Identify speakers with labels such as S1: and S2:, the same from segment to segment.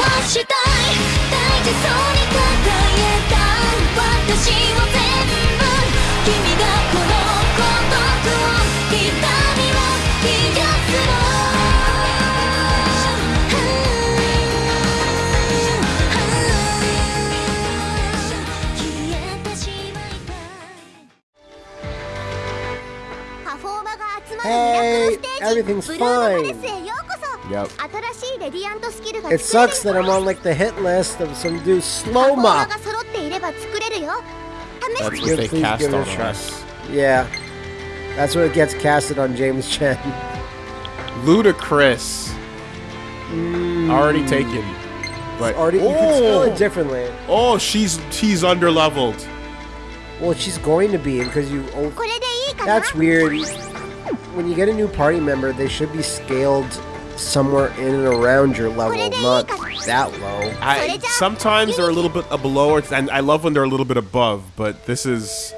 S1: はしたい大事そうに抱えた私を全部君がこの孤独を痛みを癒すの消えてしまいたい
S2: パフォーマが集まるミラクルステージ
S3: Hey, everything's fine.
S4: Yep.
S3: It sucks that I'm on like the hit list of some dude
S2: slow mo.
S4: That's what they cast on us.
S3: Yeah. That's what it gets casted on James Chen.
S4: Ludicrous. Mm. Already taken. But
S3: already, oh. you can spell it oh. differently.
S4: Oh, she's she's underleveled.
S3: Well, she's going to be because you. Oh, that's weird. When you get a new party member, they should be scaled somewhere in and around your level, not that low.
S4: I, sometimes they're a little bit below, or- and I love when they're a little bit above. But this is.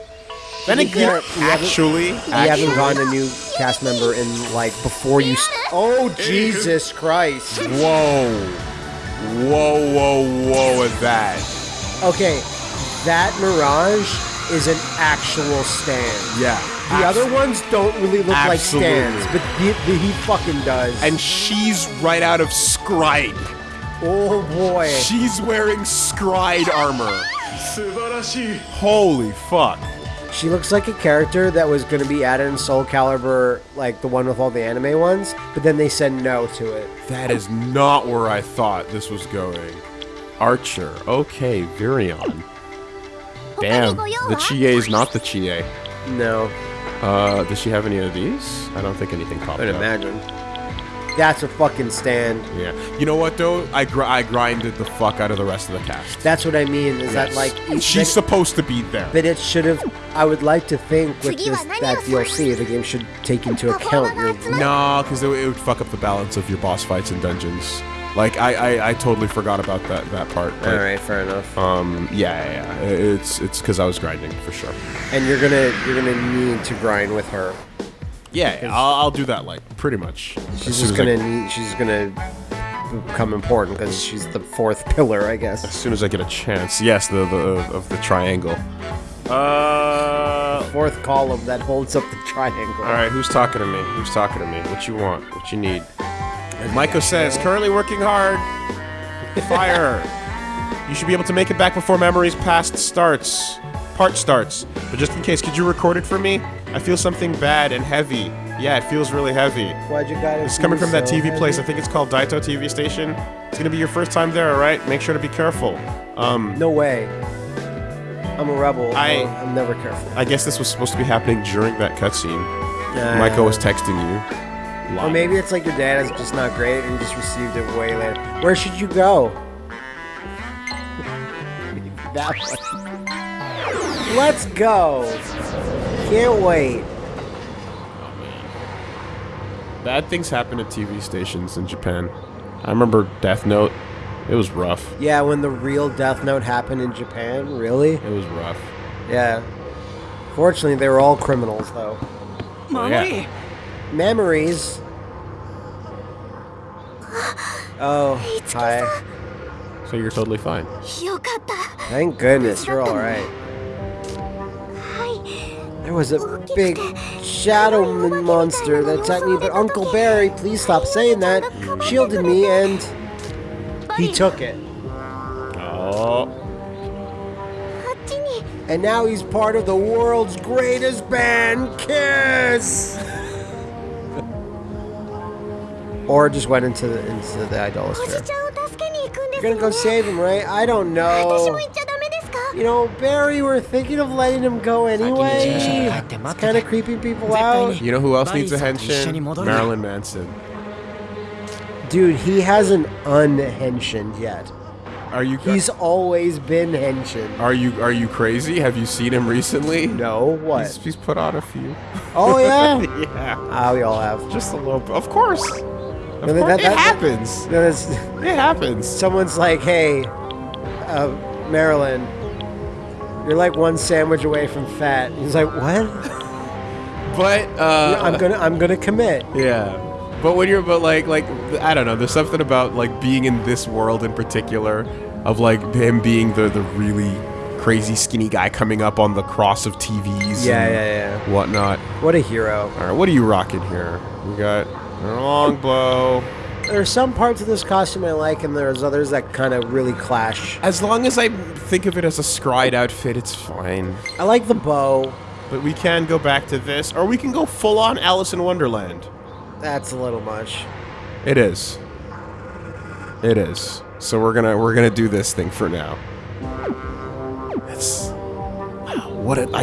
S4: Then again,
S3: can't- you haven't-
S4: actually,
S3: You haven't
S4: actually,
S3: gotten a new cast member in like before you. St- oh Jesus Christ!
S4: whoa, whoa, whoa, whoa, at that.
S3: Okay, that Mirage is an actual stand.
S4: Yeah.
S3: The other ones don't really look like stands, but the, the, he fucking does.
S4: And she's right out of Scride.
S3: oh boy,
S4: She's wearing Scride armor. Holy fuck.
S3: she looks like a character that was going to be added in Soul Calibur, like the one with all the anime ones, but then they said no to it.
S4: That is not where I thought this was going. Archer. Okay, Virion. Damn, the Chie is not the Chie.
S3: No,
S4: Uh, does she have any of these? I don't think anything popped
S3: I'd
S4: up.
S3: imagine. That's a fucking stand.
S4: Yeah. You know what though? I gr- I grinded the fuck out of the rest of the cast.
S3: That's what I mean. Is that
S4: Yes.
S3: like each-
S4: she's
S3: that-
S4: supposed to be there?
S3: But it should have. I would like to think with this that DLC, the game should take into account your.
S4: No, because it, it would fuck up the balance of your boss fights and dungeons. Like I, I, I totally forgot about that that part. but,
S3: All right, fair enough.
S4: Um. Yeah, yeah. yeah. It's it's because I was grinding for sure.
S3: And you're gonna you're gonna need to grind with her.
S4: Yeah, I'll, I'll do that. Like pretty much.
S3: She's just gonna need. She's gonna become important because she's the fourth pillar, I guess.
S4: as soon as I get a chance. Yes, the the of the triangle. Uh.
S3: Fourth column that holds up the triangle.
S4: All right, who's talking to me? Who's talking to me? What you want? What you need? Maiko says, currently working hard. Fire. you should be able to make it back before memories past starts. Part starts. But just in case, could you record it for me? I feel something bad and heavy. Yeah, it feels really heavy.
S3: Why'd you gotta
S4: It's coming from that
S3: so
S4: TV place. I think it's called Daito TV Station. It's gonna be your first time there, alright? Make sure to be careful. Um,
S3: No way. I'm a rebel.
S4: I-
S3: I'm never careful.
S4: I guess this was supposed to be happening during that cutscene.
S3: Uh,
S4: Maiko was texting you.
S3: Or maybe it's like your dad is just not great and you just received it way later. Where should you go? that one. Let's go. Can't wait.
S4: Oh, Bad things happen at TV stations in Japan. I remember Death Note. It was rough.
S3: Yeah, when the real Death Note happened in Japan, really?
S4: It was rough.
S3: Yeah. Fortunately, they were all criminals, though.
S4: Yeah.
S3: Memories. Oh, hi.
S4: So you're totally fine.
S3: Thank goodness, you're alright. There was a big shadow monster that attacked me, but Uncle Barry, please stop saying that, shielded me and he took it.
S4: Oh.
S3: And now he's part of the world's greatest band, KISS! Or just went into the, into the
S2: idolosphere.
S3: You're gonna go save him, right? I don't know. You know, Barry, we're thinking of letting him go anyway. It's kind of creeping people out.
S4: You know who else needs a
S5: attention?
S4: Marilyn Manson.
S3: Dude, he hasn't unhensioned yet.
S4: Are you?
S3: He's always been henshin.
S4: Are you? Are you crazy? Have you seen him recently?
S3: No. What?
S4: He's, he's put on a few.
S3: Oh yeah.
S4: yeah.
S3: Ah, we all have.
S4: Just a little. Of course. Of
S3: No, that-
S4: course.
S3: that-
S4: it
S3: that-
S4: happens.
S3: No, that's-
S4: It happens.
S3: someone's like, "Hey, uh, Marilyn, you're like one sandwich away from fat." He's like, "What?
S4: But uh
S3: I'm gonna, I'm gonna commit."
S4: Yeah. But when you're, but like, like I don't know. There's something about like being in this world in particular, of like him being the the really crazy skinny guy coming up on the cross of TVs.
S3: Yeah,
S4: and
S3: yeah, yeah.
S4: Whatnot.
S3: What a hero.
S4: All right, what are you rocking here? We got a long bow.
S3: There's some parts of this costume I like, and there's others that kind of really clash.
S4: As long as I think of it as a scried outfit, it's fine.
S3: I like the bow.
S4: But we can go back to this, or we can go full on Alice in Wonderland.
S3: That's a little much.
S4: It is. It is. So we're gonna we're gonna do this thing for now. That's wow. What a I.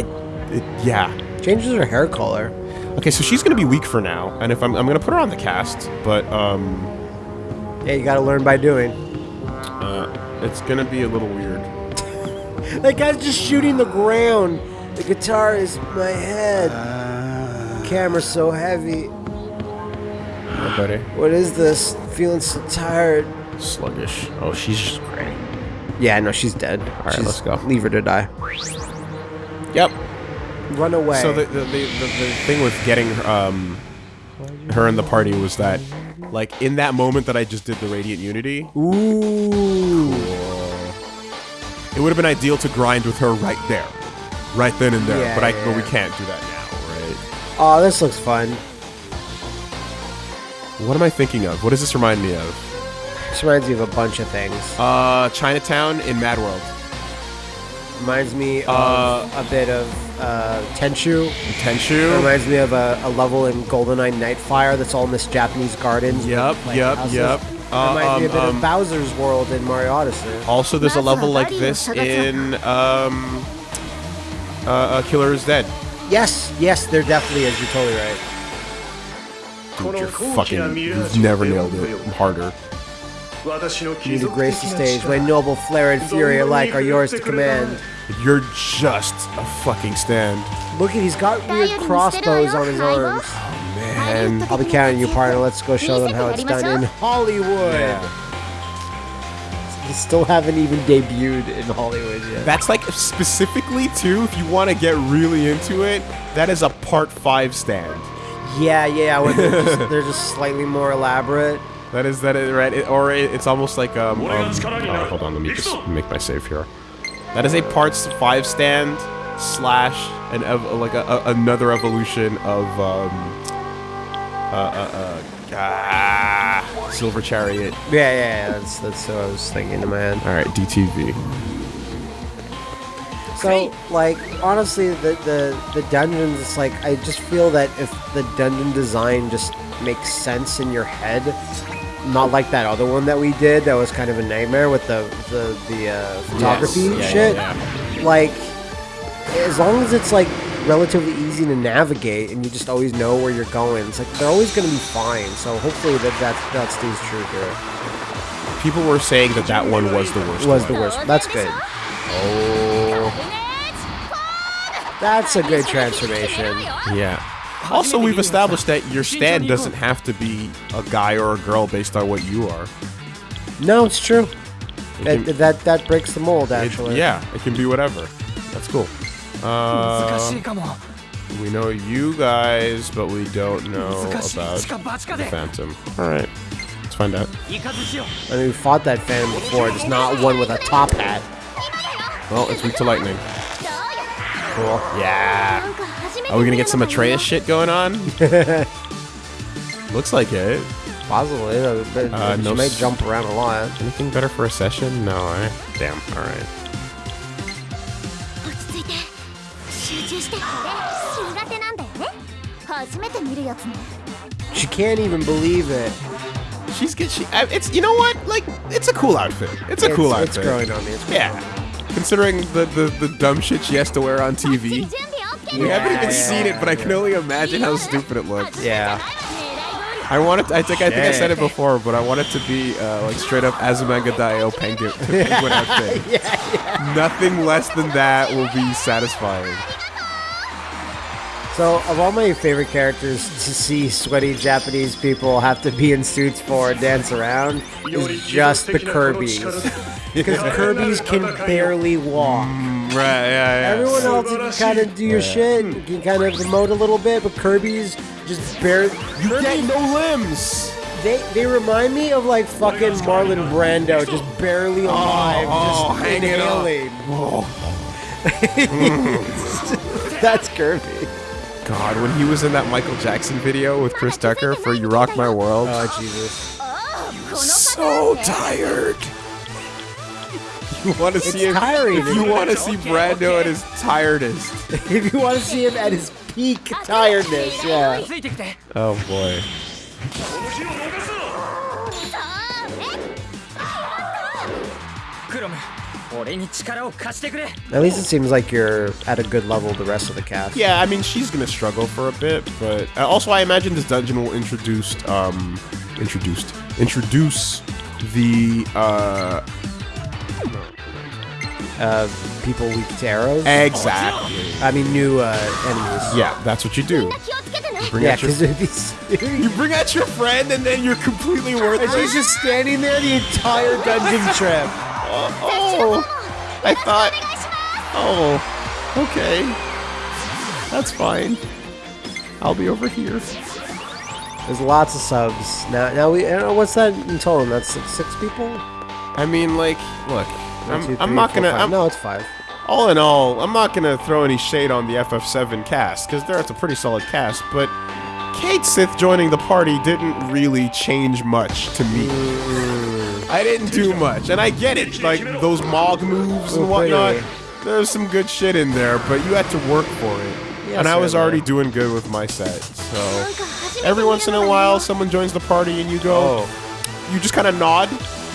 S4: It, yeah.
S3: Changes her hair color.
S4: Okay, so she's gonna be weak for now, and if I'm I'm gonna put her on the cast, but um,
S3: Yeah, you gotta learn by doing.
S4: uh, it's gonna be a little weird.
S3: That guy's just shooting the ground. The guitar is my head. Camera's so heavy.
S4: Hi, buddy.
S3: What is this? Feeling so tired.
S4: Sluggish. Oh, she's just.
S3: Yeah, no, she's dead. All
S4: right, let's go.
S3: Leave her to die.
S4: Yep.
S3: Run away.
S4: So the the, the, the, the thing with getting um her in the party was that like in that moment that I just did the radiant unity,
S3: Ooh.
S4: it would have been ideal to grind with her right there, right then and there.
S3: Yeah,
S4: but I
S3: yeah,
S4: but we can't do that now, right?
S3: Oh, this looks fun.
S4: What am I thinking of? What does this remind me of?
S3: This reminds me of a bunch of things.
S4: Uh, Chinatown in Mad World.
S3: Reminds me of
S4: Uh,
S3: a bit of uh, Tenchu. It
S4: Tenshu.
S3: reminds me of a, a level in GoldenEye Nightfire that's all in this Japanese gardens. with,
S4: Yep,
S3: like,
S4: yep,
S3: houses.
S4: yep. Uh,
S3: reminds me a
S4: um,
S3: bit
S4: um,
S3: of Bowser's World in Mario Odyssey.
S4: Also, there's a level like this in um, uh, uh, Killer is Dead.
S3: Yes, yes, there definitely is. You're totally right.
S4: Dude, you're fucking. You've never nailed it harder.
S3: You need to grace the stage. My noble flair and fury alike are yours to command.
S4: You're just a fucking stand.
S3: Look at he's got weird crossbows on his arms.
S4: Oh man.
S3: I'll be counting you, partner. Let's go show them how it's done in Hollywood. You still haven't even debuted in Hollywood yet.
S4: That's like specifically too, if you want to get really into it, that is a part five stand.
S3: Yeah, yeah, when they're just, they're just slightly more elaborate.
S4: That is that is right, it, or it, it's almost like um. um oh, hold on, let me just make my save here. That is a parts five stand slash an ev- like a, a, another evolution of um. Uh, uh, uh, ah, Silver Chariot.
S3: Yeah, yeah, yeah, that's that's what I was thinking in my head.
S4: All right, DTV.
S3: So, like, honestly, the, the the dungeons, it's like I just feel that if the dungeon design just makes sense in your head, not like that other one that we did that was kind of a nightmare with the the the uh, photography
S4: Yes, yeah,
S3: shit.
S4: yeah,
S3: Like, as long as it's like relatively easy to navigate and you just always know where you're going, it's like they're always going to be fine. So hopefully that that that stays true here.
S4: People were saying that that one was the worst.
S3: Was
S4: one.
S3: the worst. That's good.
S4: Oh.
S3: That's a good transformation.
S4: Yeah. Also, we've established that your stand doesn't have to be a guy or a girl based on what you are.
S3: No, it's true.
S4: It
S3: That,
S4: can-
S3: that that breaks the mold,
S4: it-
S3: actually.
S4: yeah, it can be whatever. That's cool. Uh, we know you guys, but we don't know about the Phantom. All right, let's find out.
S3: I mean, we fought that Phantom before, just not one with a top hat.
S4: Well, it's weak to lightning.
S3: Cool.
S4: Yeah. Are we gonna get some Atreus shit going on? Looks like it.
S3: Possibly. Uh, you
S4: know,
S3: they, uh,
S4: no
S3: may jump around a lot.
S4: Anything better for a session? No, eh? Damn,
S2: alright.
S3: She can't even believe it.
S4: She's good. She, it's you know what? Like, it's a cool outfit. It's a
S3: it's, cool
S4: outfit.
S3: It's growing on me.
S4: yeah, considering the, the the dumb shit she has to wear on TV.
S2: 備 OK
S4: We haven't even
S3: Yeah,
S4: seen it, but I can only imagine how stupid it looks.
S3: Yeah.
S4: I want it. I think I think I said it before, but I want it to be uh, like straight up Azumanga Daioh penguin, penguin outfit. Nothing less than that will be satisfying.
S3: So, of all my favorite characters to see sweaty Japanese people have to be in suits for and dance around is just the Kirby's. Because Kirby's can barely walk.
S4: Right? Yeah. Yeah.
S3: Everyone else, you can kind of do your shit, you can kind of emote a little bit, but Kirby's just barely.
S4: You get no limbs.
S3: They they remind me of like fucking Marlon Brando, just barely oh, alive,
S4: oh,
S3: just
S4: hanging on.
S3: inhaling. That's Kirby.
S4: God, when he was in that Michael Jackson video with Chris Tucker for "You Rock My World,"
S3: Oh Jesus.
S2: この
S4: so tired you want to see him,
S3: tiring,
S4: if you want to see Brando okay. at his tiredest,
S3: if you want to see him at his peak tiredness, yeah.
S4: Oh boy.
S3: At least it seems like you're at a good level the rest of the cast.
S4: Yeah, I mean, she's going to struggle for a bit, but uh, also I imagine this dungeon will introduce, um, introduced, introduce the, uh,
S3: uh, people weak to arrows.
S4: Exactly.
S3: Oh, I mean, new uh, enemies.
S4: Yeah, that's what you do.
S2: You
S4: bring
S3: yeah,
S4: out your, you bring out your friend, and then you're completely worthless.
S3: And he's just standing there the entire dungeon trip.
S4: Oh, oh, I thought. Oh, okay. That's fine. I'll be over here.
S3: There's lots of subs now. Now we. Uh, what's that in total. That's six people.
S4: I mean, like, look, I'm,
S3: two, three, I'm
S4: not
S3: going
S4: gonna. I'm,
S3: no, it's five.
S4: All in all, I'm not gonna throw any shade on the FF7 cast because that's a pretty solid cast, but Cait Sith joining the party didn't really change much to me. Mm. I didn't do much, and I get it, like those Mog moves and whatnot. There's some good shit in there, but you had to work for it. And I was already doing good with my set, so every once in a while, someone joins the party, and you go, oh. you just kind of nod,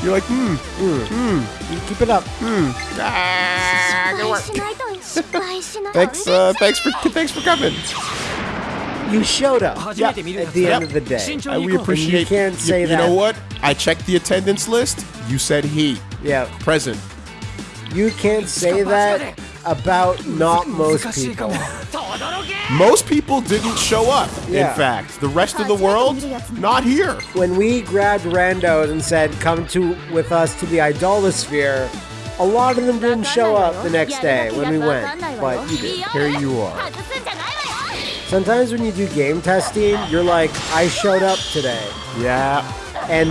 S4: you're like, hmm,
S3: hmm, hmm. Keep it up.
S4: hmm.
S2: Ah,
S4: good work. thanks, uh, thanks for, thanks for coming.
S3: You showed up
S5: yep.
S3: at the
S5: yep.
S3: end of the day.
S4: Uh, we appreciate.
S3: And you can't say
S4: you,
S3: that.
S4: You know what? I checked the attendance list. You said he.
S3: Yeah.
S4: Present.
S3: You can't say that about not most people.
S4: most people didn't show up,
S3: yeah.
S4: in fact. The rest of the world, not here.
S3: When we grabbed randos and said, come to with us to the Idolosphere, a lot of them didn't show up the next day when we went, but you did.
S4: Here you are.
S3: Sometimes when you do game testing, you're like, I showed up today.
S4: Yeah.
S3: And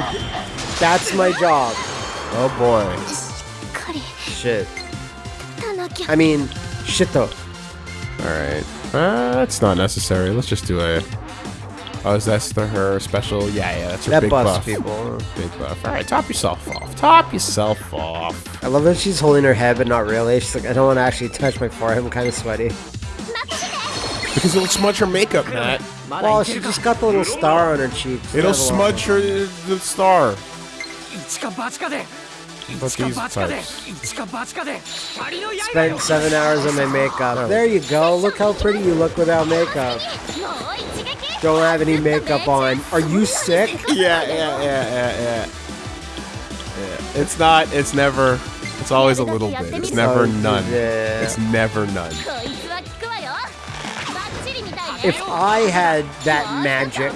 S3: that's my job.
S4: Oh boy.
S3: Shit. I mean, shit though.
S4: Alright. Uh, that's not necessary. Let's just do a... Oh, is that her special? Yeah, yeah, that's her
S3: that
S4: big buff.
S3: people.
S4: Big buff. Alright, top yourself off. Top yourself off.
S3: I love that she's holding her head, but not really. She's like, I don't want to actually touch my forehead. I'm kind of sweaty.
S4: Because it'll smudge her makeup, Matt.
S3: Well, she just got the little star on her cheek.
S4: It'll smudge her uh, the star. These.
S3: Spent seven hours on my makeup. There you go. Look how pretty you look without makeup. Don't have any makeup on. Are you sick?
S4: Yeah, yeah, yeah, yeah, yeah. yeah. It's not. It's never. It's always a little bit. It's never
S3: oh,
S4: none. It's never none.
S3: If I had that magic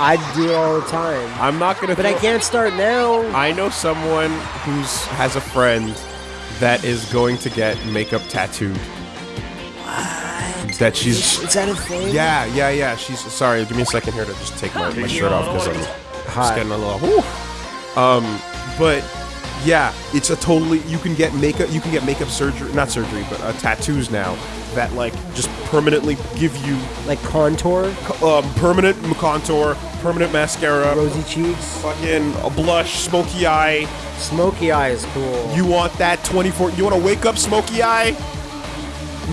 S3: I'd do it all the time.
S4: I'm not gonna.
S3: But I can't start now.
S4: I know someone who's has a friend that is going to get makeup tattooed. That she's.
S3: Is that a thing?
S4: Yeah, yeah, yeah. She's sorry. Give me a second here to just take my, my shirt off because I'm just getting a little. whew. Um, but yeah, it's a totally. You can get makeup. You can get makeup surgery, not surgery, but uh, tattoos now that like just permanently give you
S3: Like contour,
S4: um, permanent contour, permanent mascara,
S3: rosy cheeks,
S4: fucking a blush, smoky eye.
S3: smoky eye is cool.
S4: You want that 24? You want to wake up smoky eye?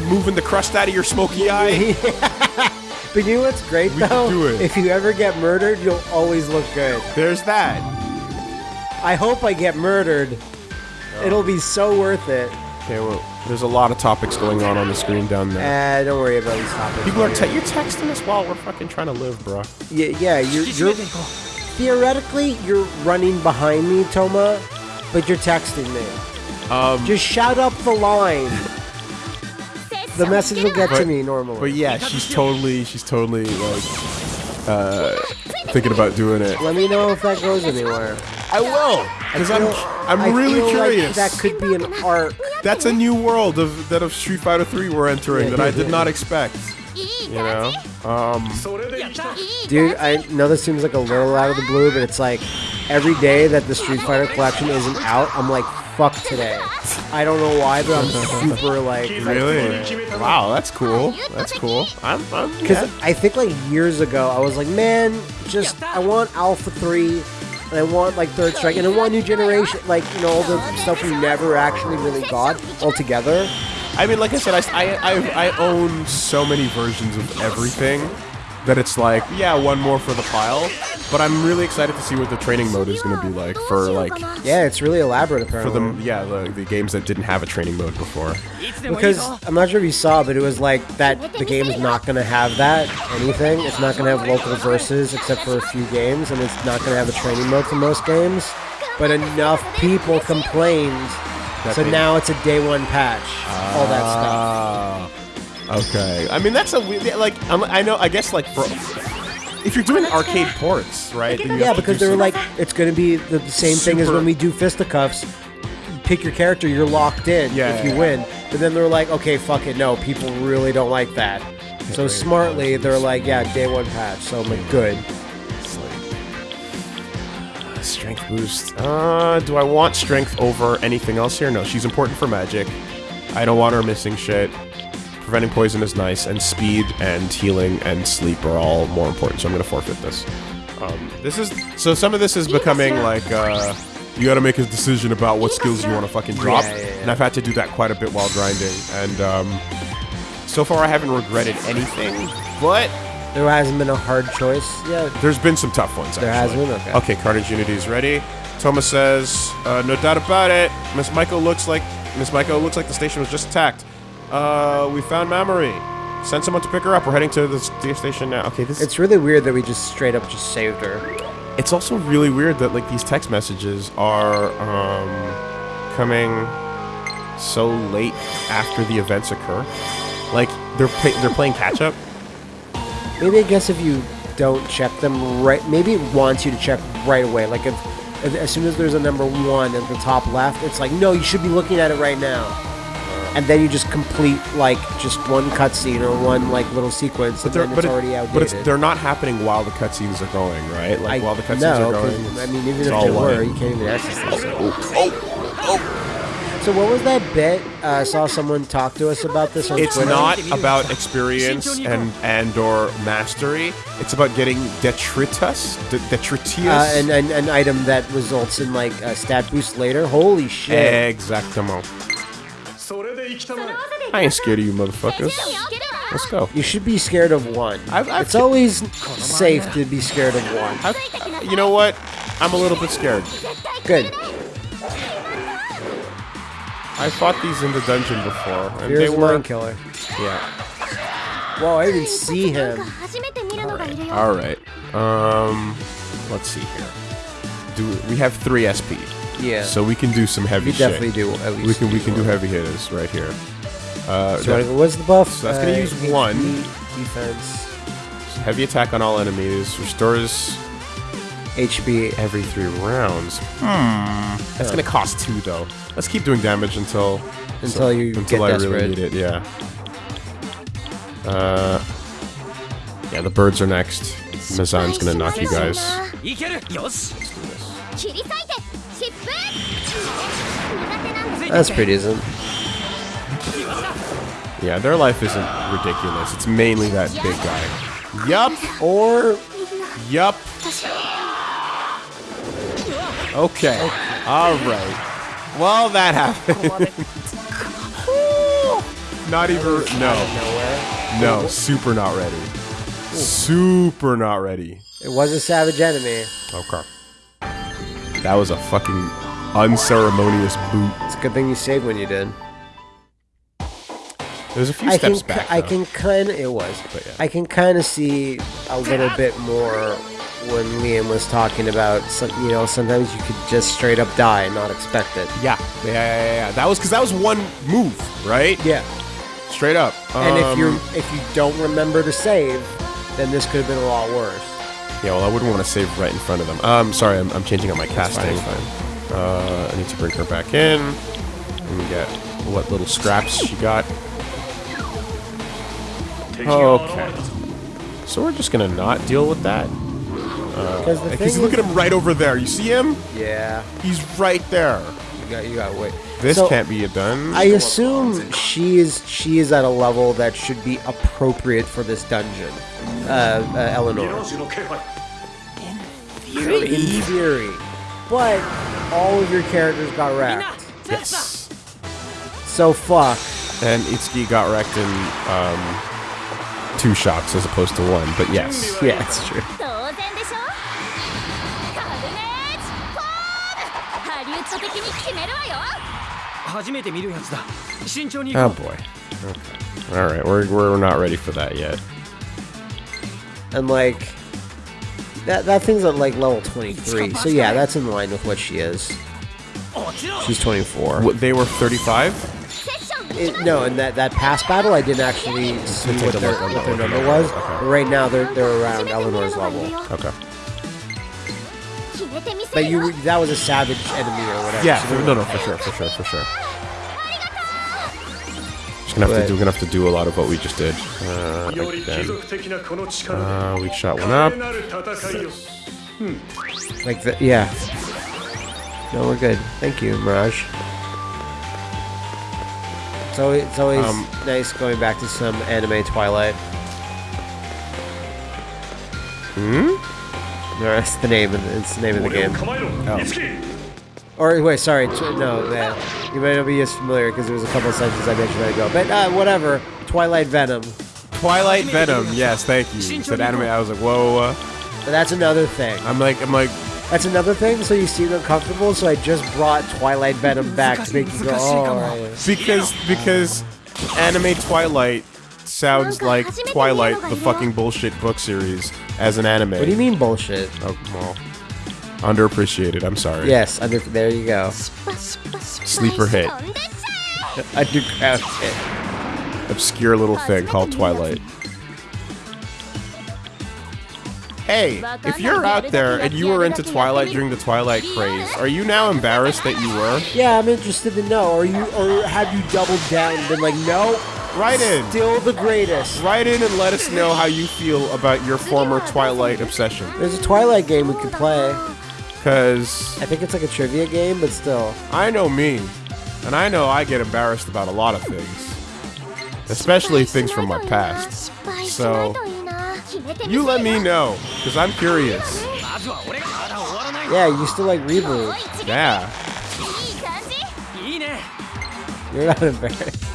S4: Moving the crust out of your smoky eye?
S3: But you know what's great
S4: We can
S3: though?
S4: do it.
S3: If you ever get murdered, you'll always look good.
S4: There's that.
S3: I hope I get murdered. It'll be so worth it.
S4: Okay, well, there's a lot of topics going on on the screen down there.
S3: Eh, don't worry about these topics.
S4: People are te- you're texting us while we're fucking trying to live, bro.
S3: Yeah, yeah. You're, you're theoretically you're running behind me, Touma, but you're texting me.
S4: Um,
S3: Just shout up the line. the message will get
S4: but, to
S3: me normally.
S4: But yeah, she's totally, she's totally like, uh, thinking about doing it.
S3: Let me know if that goes anywhere.
S4: I will, because I'm, I'm
S3: I
S4: really
S3: feel like
S4: curious.
S3: that could be an arc.
S4: That's a new world of that of Street Fighter 3 we're entering that I did not expect. You know?
S3: Um, dude, I know this seems like a little out of the blue, but it's like every day that the Street Fighter collection isn't out, I'm like, fuck today. I don't know why, but I'm super like.
S4: Really? Wow, that's cool. That's cool. I'm, I'm
S3: Because
S4: yeah.
S3: I think like years ago, I was like, man, just I want Alpha Three, and I want like Third Strike, and I want New Generation, like you know all the stuff we never actually really got altogether.
S4: I mean, like I said, I, I, I, I own so many versions of everything that it's like, yeah, one more for the pile. But I'm really excited to see what the training mode is going to be like for like
S3: Yeah, it's really elaborate
S4: for
S3: apparently.
S4: the yeah the, the games that didn't have a training mode before.
S3: Because I'm not sure if you saw, but it was like that the game is not going to have that anything. It's not going to have local verses except for a few games, and it's not going to have a training mode for most games. But enough people complained, so
S4: they-
S3: now it's a day one patch. all that stuff.
S4: Ah, okay. I mean, that's a weird. Like, I'm, I know. I guess like for if you're doing arcade ports, right?
S3: Yeah, because they were
S4: some-
S3: like, it's going to be the, the same thing as when we do fisticuffs. Pick your character, you're locked in
S4: Yeah,
S3: if you
S4: yeah.
S3: win. But then they're like, okay, fuck it, no, people really don't like that. So smartly, they're like, yeah, day one patch. So I'm like, good.
S4: Strength boost. Uh, do I want strength over anything else here? No, she's important for magic. I don't want her missing shit. Preventing poison is nice, and speed and healing and sleep are all more important, so I'm gonna forfeit this. Um, this is so some of this is becoming like uh, you gotta make a decision about what skills you want to fucking drop,
S3: Yeah, yeah, yeah.
S4: and I've had to do that quite a bit while grinding. And um, so far, I haven't regretted anything, but
S3: There hasn't been a hard choice yet.
S4: there's been some tough ones.
S3: There has
S4: actually.
S3: been? Okay.
S4: Okay, Carnage Unity is ready. Thomas says, uh, no doubt about it. Miss Michael looks like Miss Michael looks like the station was just attacked. Uh, we found Mamori. Send someone to pick her up. We're heading to the station now. Okay, this
S3: It's really weird that we just straight up just saved her.
S4: it's also really weird that like these text messages are um, coming so late after the events occur. Like they're pay- they're playing catch up.
S3: Maybe I guess if you don't check them right, maybe it wants you to check right away. Like if, if as soon as there's a number one at the top left, it's like no, you should be looking at it right now. And then you just complete like just one cutscene or one like little sequence, and then it's
S4: but it-
S3: already outdated.
S4: But it's, they're not happening while the cutscenes are going, right? Like
S3: I-
S4: while the cutscenes
S3: no,
S4: are going.
S3: I mean, even if they were, you can't even access them. So. So what was that bit? Uh, I saw someone talk to us about this on
S4: It's
S3: Twitter.
S4: not about experience and and or mastery. It's about getting detritus, de- detritius.
S3: uh, an, an, an item that results in like a stat boost later. Holy shit!
S4: Exactamo. I ain't scared of you motherfuckers. Let's go.
S3: You should be scared of one.
S4: I've, I've
S3: it's always safe to be scared of one.
S4: I've, you know what? I'm a little bit scared.
S3: Good.
S4: I fought these in the dungeon before, and
S3: Here's
S4: they were
S3: one killer.
S4: Yeah.
S3: Whoa, I didn't see him.
S2: All right.
S4: All right. Um, let's see here. Do we have three SP?
S3: Yeah.
S4: So we can do some heavy.
S3: We
S4: shit.
S3: definitely do. At least
S4: we can. We can do heavy hitters right here. Uh,
S3: so what's the buff?
S4: So that's gonna uh,
S3: use
S4: one
S3: defense.
S4: Heavy attack on all enemies restores
S3: HP
S4: every three rounds. Hmm. That's gonna cost two though. Let's keep doing damage until
S3: until so, you
S4: until I
S3: desperate.
S4: really need it. Yeah. Uh. Yeah, the birds are next. Mazan's gonna knock you guys.
S2: Let's do this.
S3: That's pretty decent.
S4: Yeah, their life isn't ridiculous. It's mainly that big guy. Yup,
S3: or...
S4: Yup. Okay. Alright. Well, that happened. not even... No. No, super not ready. Super not ready.
S3: It was a savage enemy.
S4: Okay. That was a fucking unceremonious boot.
S3: It's a good thing you saved when you did.
S4: There's a few
S3: I can,
S4: steps back.
S3: I
S4: though.
S3: can kind of. It was.
S4: But yeah.
S3: I can kind of see a little bit more when Liam was talking about. Some, you know, sometimes you could just straight up die and not expect it.
S4: Yeah. Yeah, yeah, yeah. That was because that was one move, right?
S3: Yeah.
S4: Straight up.
S3: And if
S4: Um,
S3: you are if you don't remember to save, then this could have been a lot worse.
S4: Yeah, well, I wouldn't want to save right in front of them. Um, sorry, I'm, I'm changing up my casting.
S3: fine, fine.
S4: Uh, I need to bring her back in and get what little scraps she got. Okay. So we're just gonna not deal with that.
S3: Because the
S4: Because
S3: thing
S4: look at him right over there. You see him?
S3: Yeah,
S4: He's right there.
S3: You got you got wait.
S4: This
S3: So,
S4: can't be done.
S3: I assume she is she is at a level that should be appropriate for this dungeon. Uh, uh Eleanor. In theory. But all of your characters got wrecked.
S4: yes.
S3: So fuck.
S4: And Itsuki got wrecked in um, two shots as opposed to one. But yes.
S3: Yeah, it's true.
S4: Oh boy. Okay. All right, we're we're not ready for that yet.
S3: And like that that thing's at like level 23. So yeah, that's in line with what she is. She's 24.
S4: What, they were 35.
S3: No, and that, that past battle, I didn't actually see what their, what their number was.
S4: Okay.
S3: Right now, they're they're around Eleanor's level.
S4: Okay.
S3: But you, that was a savage enemy or whatever.
S4: Yeah,
S3: so
S4: no, no, for sure, for sure, for sure. Just gonna have but, to do, we're gonna have to do a lot of what we just did. Uh, uh, we shot one up.
S6: Hmm.
S3: Like that, yeah. No, we're good. Thank you, Mirage. It's always, it's always
S4: um,
S3: nice going back to some anime Twilight. Hmm? That's the name. Of, it's the name of the game.
S4: Oh.
S6: oh.
S3: Or wait, sorry, no, man. You might not be as familiar because there was a couple of sentences I mentioned that ago. But uh, whatever. Twilight Venom.
S4: Twilight Venom. Yes, thank you. you said anime. I was like, whoa. whoa.
S3: But that's another thing.
S4: I'm like, I'm like.
S3: That's another thing. So you seem uncomfortable. So I just brought Twilight Venom back to make you go. Oh, right.
S4: Because because anime Twilight sounds like Twilight, the fucking bullshit book series, as an anime.
S3: What do you mean bullshit?
S4: Oh, well, underappreciated. I'm sorry.
S3: Yes, under, there you go.
S4: Sleeper hit.
S3: Underground hit.
S4: Obscure little thing called Twilight. Hey, if you're out there and you were into Twilight during the Twilight craze, are you now embarrassed that you were?
S3: Yeah, I'm interested to know. Are you or have you doubled down and been like, no,
S4: Write in.
S3: Still the greatest.
S4: Write in and let us know how you feel about your former Twilight obsession.
S3: There's a Twilight game we could play.
S4: Because
S3: I think it's like a trivia game, but still.
S4: I know me, and I know I get embarrassed about a lot of things, especially things from my past.
S2: So
S4: you let me know, because I'm curious.
S3: Yeah, you still like reboot.
S4: Yeah.
S3: You're not embarrassed.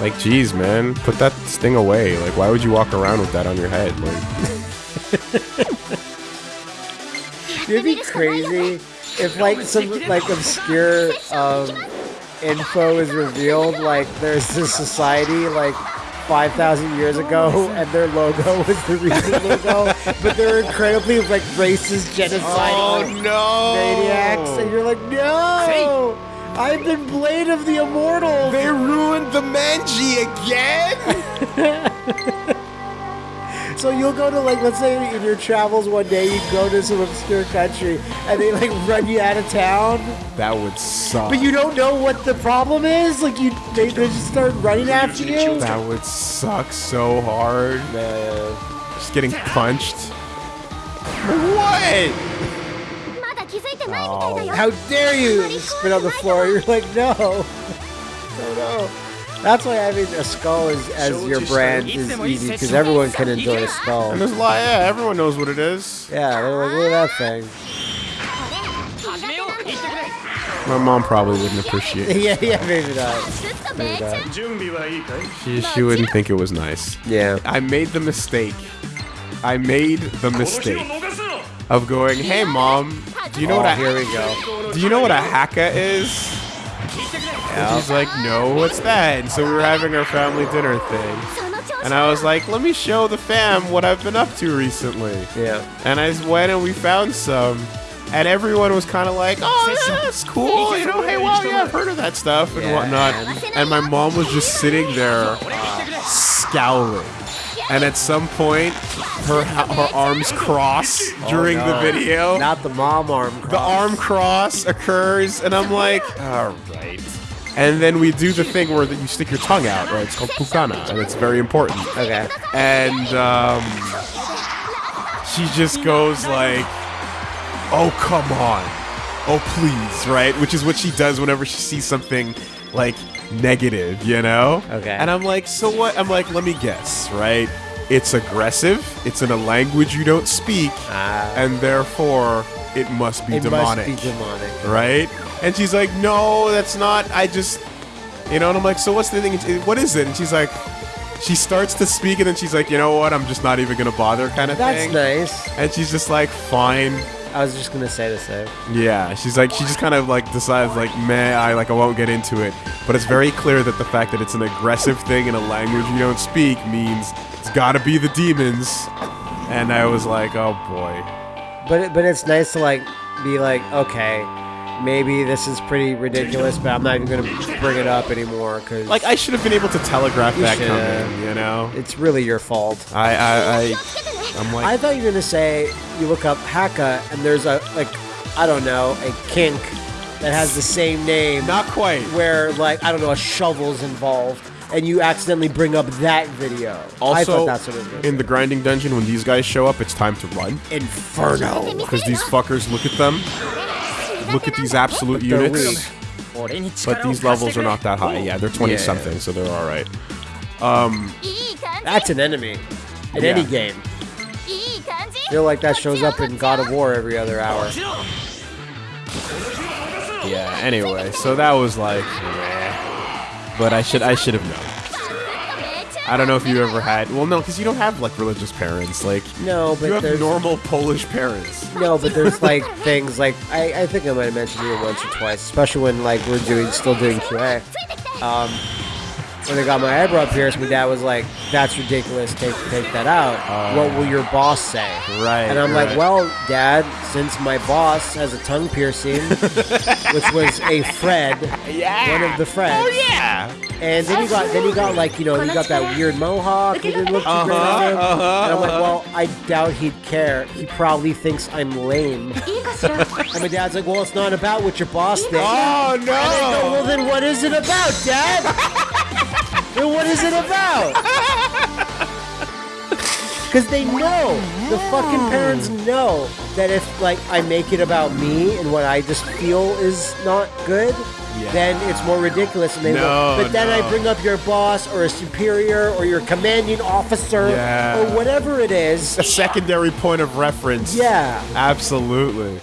S4: Like, geez, man, put that thing away. Like, why would you walk around with that on your head? Like,
S3: It'd be crazy if like some like obscure um, info is revealed. Like there's this society like 5,000 years ago, and their logo was the reason logo, but they're incredibly like racist, genocidal like,
S4: no!
S3: maniacs, and you're like, no, I've been Blade of the Immortal.
S4: They ruined the Manji again.
S3: So you'll go to like, let's say in your travels one day, you go to some obscure country, and they like run you out of town.
S4: that would suck.
S3: But you don't know what the problem is. Like you, they, they just start running after you.
S4: that would suck so hard.
S3: Man.
S4: Just getting punched. What?
S2: Oh,
S3: how dare you spit on the floor? You're like, no. oh no. That's why having a skull is, as your brand is easy because everyone can enjoy a skull.
S4: And there's a lot, yeah, everyone knows what it is.
S3: Yeah, they're like, look at that thing.
S4: My mom probably wouldn't appreciate it.
S3: yeah, yeah, maybe not. maybe not.
S4: She, she wouldn't think it was nice.
S3: Yeah.
S4: I made the mistake. I made the mistake of going, "Hey mom, do you know
S3: oh, what
S4: a oh,
S3: here we go?
S4: Do you know what a haka is?" She's like, "No, what's that?" And so we were having our family dinner thing. And I was like, let me show the fam what I've been up to recently.
S3: Yeah.
S4: And I went and we found some. And everyone was kind of like, oh, yeah, that's cool. You know, hey, well, yeah, I've heard of that stuff and
S3: yeah.
S4: whatnot. And my mom was just sitting there uh, scowling. And at some point, her her arms cross during the
S3: no.
S4: video.
S3: Not the mom arm.
S4: the arm cross occurs, and I'm like, all right. And then we do the thing where that you stick your tongue out, right? It's called pukana, and it's very important.
S3: Okay.
S4: And um, she just goes like, "Oh come on, oh please," right? Which is what she does whenever she sees something like negative, you know?
S3: Okay.
S4: And I'm like, so what? I'm like, let me guess, right? It's aggressive. It's in a language you don't speak,
S3: Ah.
S4: and therefore it must be
S3: It
S4: demonic
S3: must be demonic.
S4: right? And she's like, no, that's not. I just, you know. And I'm like, so what's the thing? What is it? And she's like, she starts to speak, and then she's like, you know what? I'm just not even gonna bother, kind of
S3: That's
S4: thing.
S3: That's nice.
S4: And she's just like, fine.
S3: I was just gonna say the same.
S4: Yeah, she's like, she just kind of like decides like, meh, I like, I won't get into it. But it's very clear that the fact that it's an aggressive thing in a language you don't speak means it's got to be the demons. And I was like, oh boy.
S3: But it, but it's nice to like be like, okay, maybe this is pretty ridiculous, but I'm not even gonna bring it up anymore because
S4: Like I should have been able to telegraph that
S3: should.
S4: coming, you know.
S3: it's really your fault.
S4: I I, I I'm like
S3: I thought you were gonna say you look up haka, and there's a like, I don't know, a kink that has the same name.
S4: Not quite.
S3: Where like I don't know, a shovel's involved, and you accidentally bring up that video.
S4: Also, in the grinding dungeon, when these guys show up, it's time to run.
S3: Inferno.
S4: Because these fuckers look at them, look at these absolute units. But these levels are not that high. Yeah, they're 20
S3: yeah,
S4: something, so they're
S2: alright. Um,
S3: That's an enemy in
S4: yeah.
S3: any game feel like that shows up in God of War every other hour.
S4: Yeah, anyway, so that was like, meh. But I should I should have known. I don't know if you ever had. Well, no, because you don't have like religious parents. Like
S3: no, but
S4: you have normal Polish parents.
S3: No, but there's like things like I, I think I might have mentioned it once or twice, especially when like we're doing still doing QA. Um, when I got my eyebrow pierced, my dad was like, "That's ridiculous. Take take that out. Uh, what will your boss say?"
S4: Right.
S3: And I'm
S4: right.
S3: like, "Well, Dad, since my boss has a tongue piercing, which was a Fred, yeah. one of the Freds.
S4: Oh yeah.
S3: And then he got then he got like you know he got that weird mohawk. He didn't look too uh-huh, great.
S4: Uh-huh,
S3: and I'm like, well, I doubt he'd care. He probably thinks I'm lame. and my dad's like, well, it's not about what your boss thinks.
S4: Oh
S3: no. Go, well, then what is it about, Dad? then what is it about? Because they know, the fucking parents know that if like I make it about me and what I just feel is not good,
S4: Yeah.
S3: then it's more ridiculous. And they
S4: No,
S3: but then
S4: no.
S3: I bring up your boss or a superior or your commanding officer
S4: Yeah.
S3: or whatever it is.
S4: A secondary point of reference.
S3: Yeah.
S4: Absolutely.